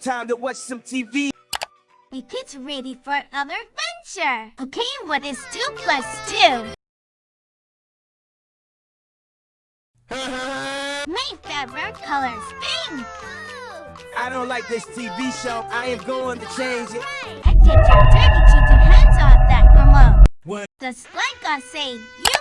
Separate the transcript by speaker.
Speaker 1: Time to watch some TV.
Speaker 2: You kids ready for another adventure? Okay, what is 2 plus 2? My favorite color is pink.
Speaker 1: I don't like this TV show. I am going to change it.
Speaker 2: I did your dirty cheating hands off that remote.
Speaker 1: What?
Speaker 2: The like I say, you